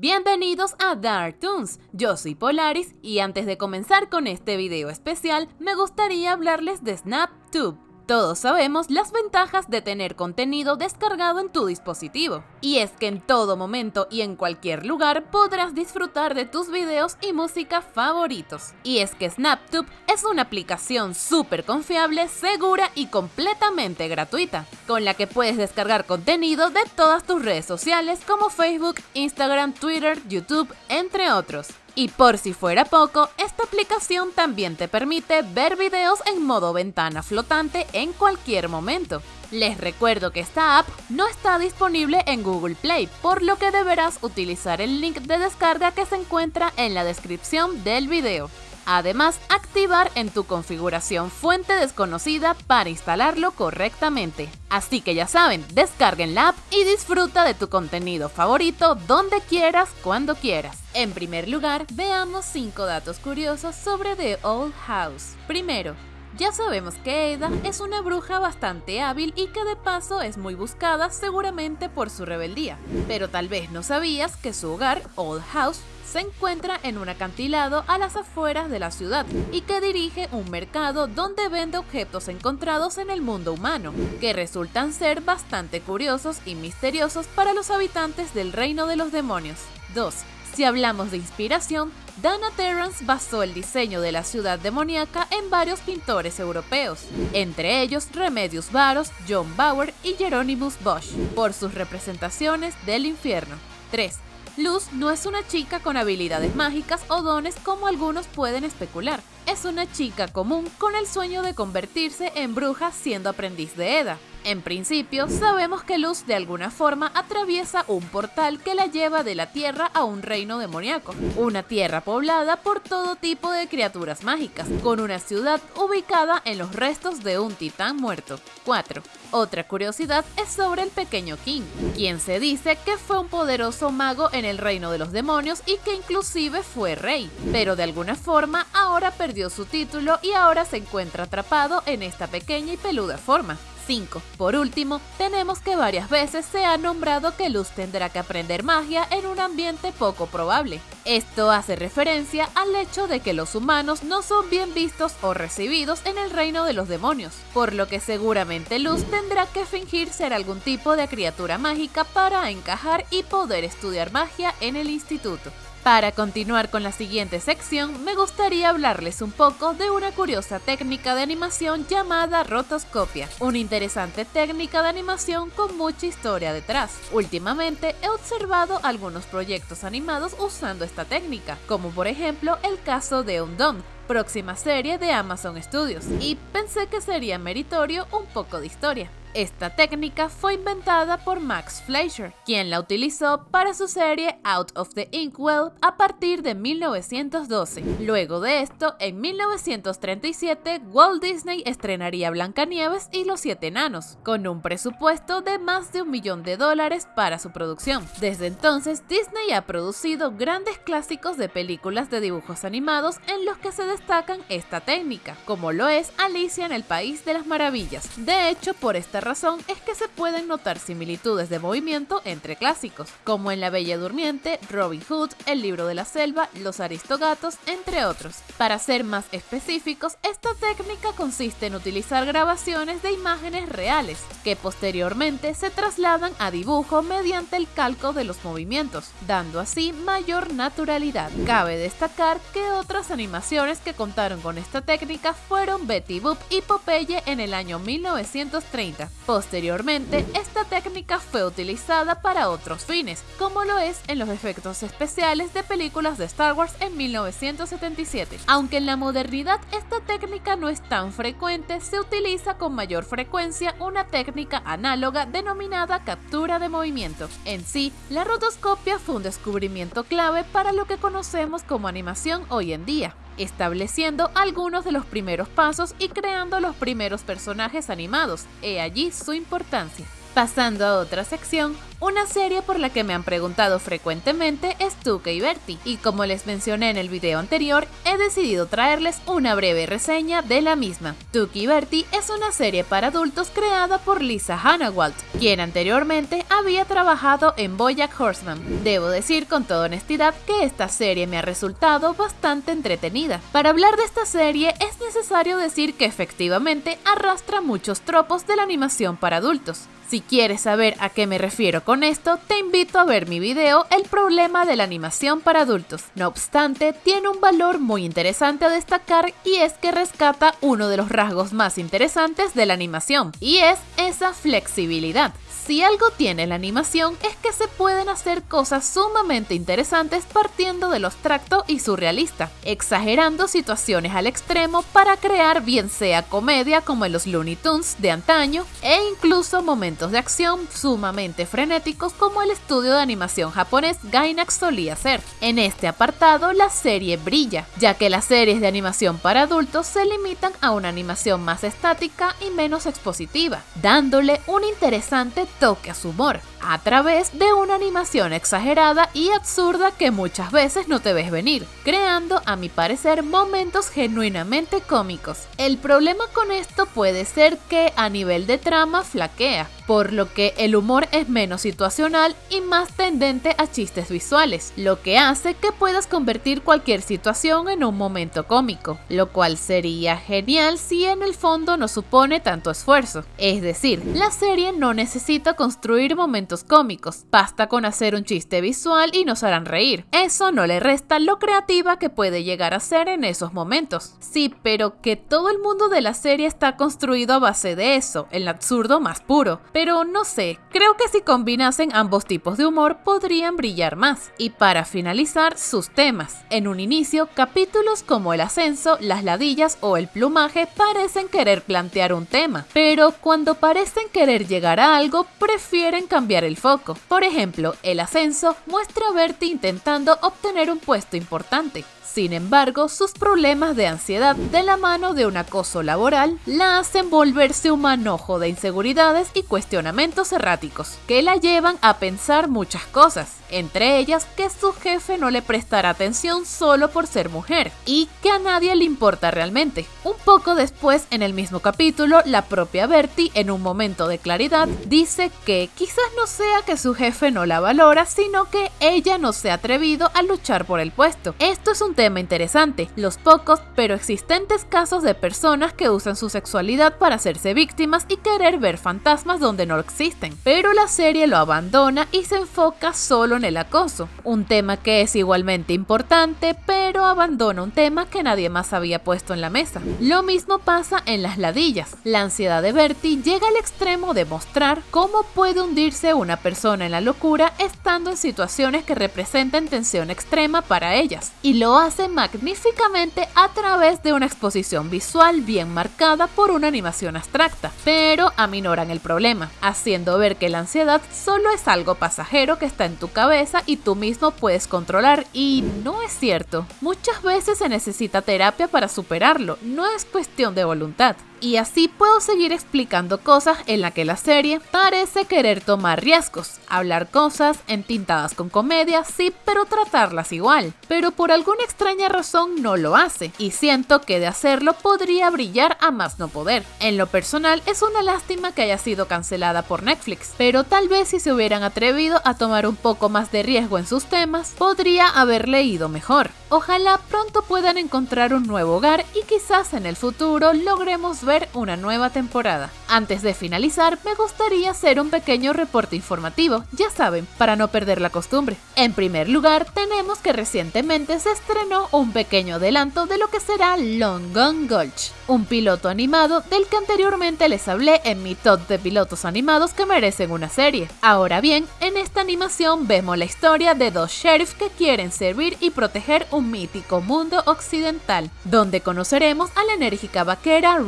Bienvenidos a Dark Toons, yo soy Polaris y antes de comenzar con este video especial me gustaría hablarles de SnapTube. Todos sabemos las ventajas de tener contenido descargado en tu dispositivo. Y es que en todo momento y en cualquier lugar podrás disfrutar de tus videos y música favoritos. Y es que SnapTube es una aplicación súper confiable, segura y completamente gratuita, con la que puedes descargar contenido de todas tus redes sociales como Facebook, Instagram, Twitter, YouTube, entre otros. Y por si fuera poco, esta aplicación también te permite ver videos en modo ventana flotante en cualquier momento. Les recuerdo que esta app no está disponible en Google Play, por lo que deberás utilizar el link de descarga que se encuentra en la descripción del video. Además, activar en tu configuración fuente desconocida para instalarlo correctamente. Así que ya saben, descarguen la app y disfruta de tu contenido favorito donde quieras, cuando quieras. En primer lugar, veamos 5 datos curiosos sobre The Old House. Primero, ya sabemos que Ada es una bruja bastante hábil y que de paso es muy buscada seguramente por su rebeldía, pero tal vez no sabías que su hogar, Old House, se encuentra en un acantilado a las afueras de la ciudad y que dirige un mercado donde vende objetos encontrados en el mundo humano, que resultan ser bastante curiosos y misteriosos para los habitantes del reino de los demonios. 2. Si hablamos de inspiración, Dana Terrance basó el diseño de la ciudad demoníaca en varios pintores europeos, entre ellos Remedios Varos, John Bauer y Jeronimus Bosch, por sus representaciones del infierno. 3. Luz no es una chica con habilidades mágicas o dones como algunos pueden especular. Es una chica común con el sueño de convertirse en bruja siendo aprendiz de Eda. En principio, sabemos que Luz de alguna forma atraviesa un portal que la lleva de la Tierra a un reino demoníaco, una tierra poblada por todo tipo de criaturas mágicas, con una ciudad ubicada en los restos de un titán muerto. 4. Otra curiosidad es sobre el pequeño King, quien se dice que fue un poderoso mago en el reino de los demonios y que inclusive fue rey, pero de alguna forma ahora perdió su título y ahora se encuentra atrapado en esta pequeña y peluda forma. 5. Por último, tenemos que varias veces se ha nombrado que Luz tendrá que aprender magia en un ambiente poco probable. Esto hace referencia al hecho de que los humanos no son bien vistos o recibidos en el reino de los demonios, por lo que seguramente Luz tendrá que fingir ser algún tipo de criatura mágica para encajar y poder estudiar magia en el instituto. Para continuar con la siguiente sección, me gustaría hablarles un poco de una curiosa técnica de animación llamada rotoscopia, una interesante técnica de animación con mucha historia detrás. Últimamente he observado algunos proyectos animados usando esta técnica, como por ejemplo el caso de Undone, próxima serie de Amazon Studios, y pensé que sería meritorio un poco de historia. Esta técnica fue inventada por Max Fleischer, quien la utilizó para su serie Out of the Inkwell a partir de 1912. Luego de esto, en 1937, Walt Disney estrenaría Blancanieves y los Siete Enanos, con un presupuesto de más de un millón de dólares para su producción. Desde entonces, Disney ha producido grandes clásicos de películas de dibujos animados en los que se destacan esta técnica, como lo es Alicia en el País de las Maravillas. De hecho, por esta razón es que se pueden notar similitudes de movimiento entre clásicos, como en La Bella Durmiente, Robin Hood, El Libro de la Selva, Los Aristogatos, entre otros. Para ser más específicos, esta técnica consiste en utilizar grabaciones de imágenes reales, que posteriormente se trasladan a dibujo mediante el calco de los movimientos, dando así mayor naturalidad. Cabe destacar que otras animaciones que contaron con esta técnica fueron Betty Boop y Popeye en el año 1930, Posteriormente, esta técnica fue utilizada para otros fines, como lo es en los efectos especiales de películas de Star Wars en 1977. Aunque en la modernidad esta técnica no es tan frecuente, se utiliza con mayor frecuencia una técnica análoga denominada captura de movimiento. En sí, la rotoscopia fue un descubrimiento clave para lo que conocemos como animación hoy en día estableciendo algunos de los primeros pasos y creando los primeros personajes animados, he allí su importancia. Pasando a otra sección, Una serie por la que me han preguntado frecuentemente es Tuca y Bertie, y como les mencioné en el video anterior, he decidido traerles una breve reseña de la misma. Tuca y Bertie es una serie para adultos creada por Lisa Hannawalt, quien anteriormente había trabajado en Bojack Horseman. Debo decir con toda honestidad que esta serie me ha resultado bastante entretenida. Para hablar de esta serie es necesario decir que efectivamente arrastra muchos tropos de la animación para adultos. Si quieres saber a qué me refiero con esto, te invito a ver mi video El problema de la animación para adultos. No obstante, tiene un valor muy interesante a destacar y es que rescata uno de los rasgos más interesantes de la animación, y es esa flexibilidad. Si algo tiene la animación es que se pueden hacer cosas sumamente interesantes partiendo de abstracto y surrealista, exagerando situaciones al extremo para crear bien sea comedia como en los Looney Tunes de antaño e incluso momentos de acción sumamente frenéticos como el estudio de animación japonés Gainax solía hacer. En este apartado la serie brilla, ya que las series de animación para adultos se limitan a una animación más estática y menos expositiva, dándole un interesante toque a su humor, a través de una animación exagerada y absurda que muchas veces no te ves venir, creando a mi parecer momentos genuinamente cómicos. El problema con esto puede ser que a nivel de trama flaquea, por lo que el humor es menos situacional y más tendente a chistes visuales, lo que hace que puedas convertir cualquier situación en un momento cómico, lo cual sería genial si en el fondo no supone tanto esfuerzo. Es decir, la serie no necesita construir momentos cómicos, basta con hacer un chiste visual y nos harán reír. Eso no le resta lo creativa que puede llegar a ser en esos momentos. Sí, pero que todo el mundo de la serie está construido a base de eso, el absurdo más puro pero no sé, creo que si combinasen ambos tipos de humor podrían brillar más. Y para finalizar, sus temas. En un inicio, capítulos como el ascenso, las ladillas o el plumaje parecen querer plantear un tema, pero cuando parecen querer llegar a algo, prefieren cambiar el foco. Por ejemplo, el ascenso muestra a Bertie intentando obtener un puesto importante, sin embargo, sus problemas de ansiedad de la mano de un acoso laboral la hacen volverse un manojo de inseguridades y cuestionamientos erráticos, que la llevan a pensar muchas cosas, entre ellas que su jefe no le prestará atención solo por ser mujer, y que a nadie le importa realmente. Un poco después, en el mismo capítulo, la propia Bertie, en un momento de claridad, dice que quizás no sea que su jefe no la valora, sino que ella no se ha atrevido a luchar por el puesto. Esto es un tema interesante, los pocos pero existentes casos de personas que usan su sexualidad para hacerse víctimas y querer ver fantasmas donde no existen. Pero la serie lo abandona y se enfoca solo en el acoso, un tema que es igualmente importante, pero abandona un tema que nadie más había puesto en la mesa. Lo mismo pasa en las ladillas. La ansiedad de Bertie llega al extremo de mostrar cómo puede hundirse una persona en la locura estando en situaciones que representan tensión extrema para ellas, y lo hace hace magníficamente a través de una exposición visual bien marcada por una animación abstracta, pero aminoran el problema, haciendo ver que la ansiedad solo es algo pasajero que está en tu cabeza y tú mismo puedes controlar y no es cierto. Muchas veces se necesita terapia para superarlo, no es cuestión de voluntad. Y así puedo seguir explicando cosas en la que la serie parece querer tomar riesgos, hablar cosas entintadas con comedia, sí, pero tratarlas igual. Pero por alguna extraña razón no lo hace, y siento que de hacerlo podría brillar a más no poder. En lo personal es una lástima que haya sido cancelada por Netflix, pero tal vez si se hubieran atrevido a tomar un poco más de riesgo en sus temas, podría haber leído mejor. Ojalá pronto puedan encontrar un nuevo hogar y quizás en el futuro logremos ver una nueva temporada. Antes de finalizar, me gustaría hacer un pequeño reporte informativo, ya saben, para no perder la costumbre. En primer lugar, tenemos que recientemente se estrenó un pequeño adelanto de lo que será Long Gone Gulch, un piloto animado del que anteriormente les hablé en mi top de pilotos animados que merecen una serie. Ahora bien, en esta animación vemos la historia de dos sheriffs que quieren servir y proteger un mítico mundo occidental, donde conoceremos a la enérgica vaquera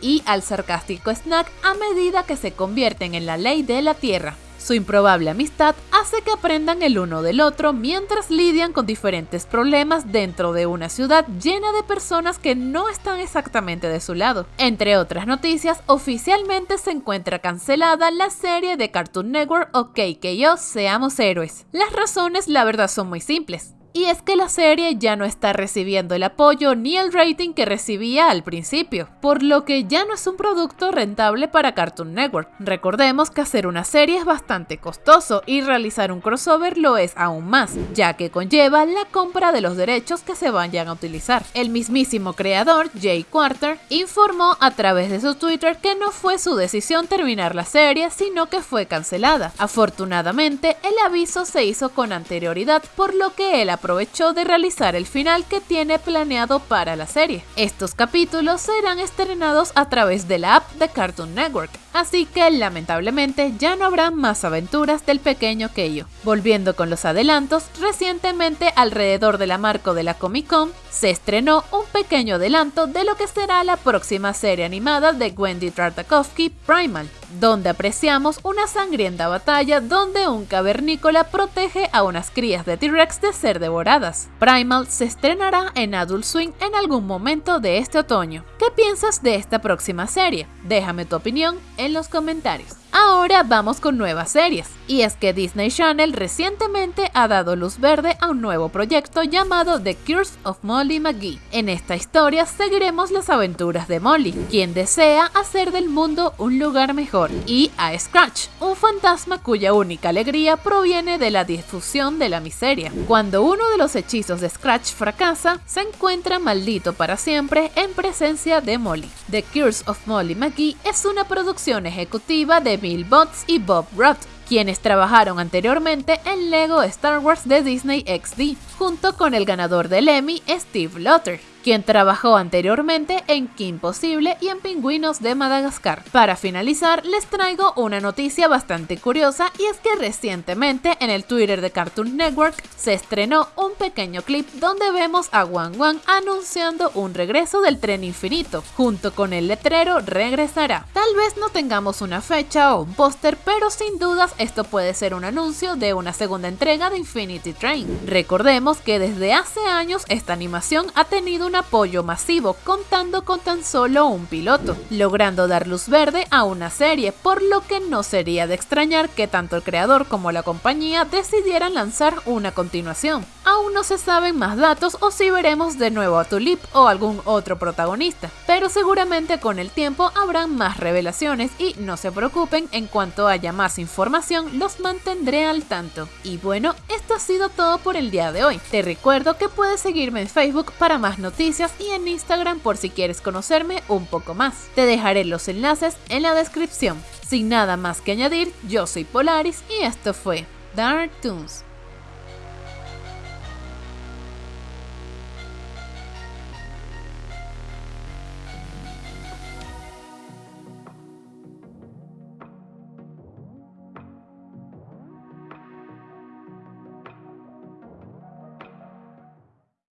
Y al sarcástico Snack a medida que se convierten en la ley de la Tierra. Su improbable amistad hace que aprendan el uno del otro mientras lidian con diferentes problemas dentro de una ciudad llena de personas que no están exactamente de su lado. Entre otras noticias, oficialmente se encuentra cancelada la serie de Cartoon Network OK que yo seamos héroes. Las razones la verdad son muy simples y es que la serie ya no está recibiendo el apoyo ni el rating que recibía al principio, por lo que ya no es un producto rentable para Cartoon Network. Recordemos que hacer una serie es bastante costoso y realizar un crossover lo es aún más, ya que conlleva la compra de los derechos que se vayan a utilizar. El mismísimo creador, Jay Quarter, informó a través de su Twitter que no fue su decisión terminar la serie, sino que fue cancelada. Afortunadamente, el aviso se hizo con anterioridad, por lo que él aprovechó de realizar el final que tiene planeado para la serie. Estos capítulos serán estrenados a través de la app de Cartoon Network, así que lamentablemente ya no habrá más aventuras del pequeño Keio. Volviendo con los adelantos, recientemente alrededor de la marco de la Comic Con se estrenó un pequeño adelanto de lo que será la próxima serie animada de Wendy Tartakovsky, Primal, donde apreciamos una sangrienta batalla donde un cavernícola protege a unas crías de T-Rex de ser devoradas. Primal se estrenará en Adult Swing en algún momento de este otoño. ¿Qué piensas de esta próxima serie? Déjame tu opinión los comentarios. Ahora vamos con nuevas series, y es que Disney Channel recientemente ha dado luz verde a un nuevo proyecto llamado The Curse of Molly McGee. En esta historia seguiremos las aventuras de Molly, quien desea hacer del mundo un lugar mejor, y a Scratch, un fantasma cuya única alegría proviene de la difusión de la miseria. Cuando uno de los hechizos de Scratch fracasa, se encuentra maldito para siempre en presencia de Molly. The Curse of Molly McGee es una producción ejecutiva de Bill Botts y Bob Roth, quienes trabajaron anteriormente en Lego Star Wars de Disney XD, junto con el ganador del Emmy, Steve Lotter quien trabajó anteriormente en Kim Possible y en Pingüinos de Madagascar. Para finalizar, les traigo una noticia bastante curiosa y es que recientemente en el Twitter de Cartoon Network se estrenó un pequeño clip donde vemos a Wang Wang anunciando un regreso del tren infinito, junto con el letrero regresará. Tal vez no tengamos una fecha o un póster, pero sin dudas esto puede ser un anuncio de una segunda entrega de Infinity Train. Recordemos que desde hace años esta animación ha tenido un apoyo masivo contando con tan solo un piloto, logrando dar luz verde a una serie, por lo que no sería de extrañar que tanto el creador como la compañía decidieran lanzar una continuación. Aún no se saben más datos o si veremos de nuevo a Tulip o algún otro protagonista, pero seguramente con el tiempo habrán más revelaciones y no se preocupen, en cuanto haya más información los mantendré al tanto. Y bueno, esto ha sido todo por el día de hoy. Te recuerdo que puedes seguirme en Facebook para más noticias y en Instagram por si quieres conocerme un poco más. Te dejaré los enlaces en la descripción. Sin nada más que añadir, yo soy Polaris y esto fue Dark Toons.